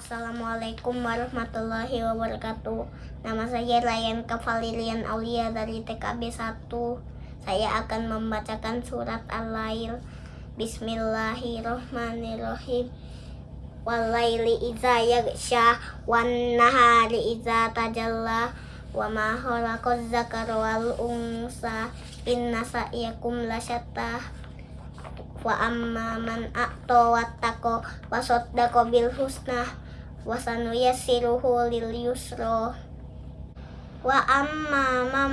Assalamualaikum warahmatullahi wabarakatuh. Nama saya Ryan Kavalilian Aulia dari TKB 1 Saya akan membacakan surat Al-Lail. Bismillahirrohmanirrohim Walaili iza yagsha Wan nahari iza tajalla Wa ma khalaqaz zakara wal unsa Inna sa'yakum lasyattah wa amma man a'ta wattaqo wa saddaqa bil husna wa sanuyassiruhu lil yusra wa amma man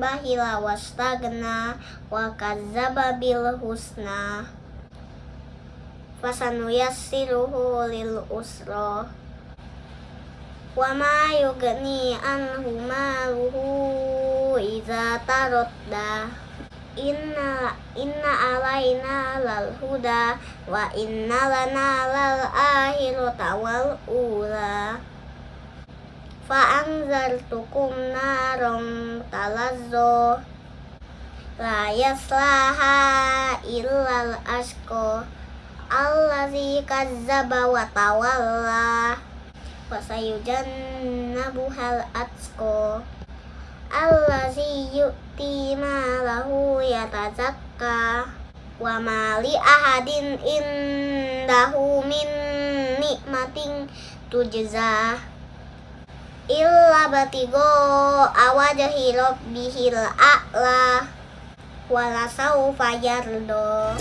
bahila wastagna wa kadzdzaba bil husna fa sanuyassiruhu lil usra wa ma yugni anhu maluhu idza taradda inna inna alaina lal huda wa inna lana lal akhirata wal ula. Fa anzartukum narom talazzo. La yaslaha illal asko allazi kazzaba wa tawalla. Wa sayujannabuhal atsko allazi yu'ti malahu yatazakka wa mali ahadin indahu min nikmatin tujza illa batigo awajahi rabbihil a'la wala saufa yardo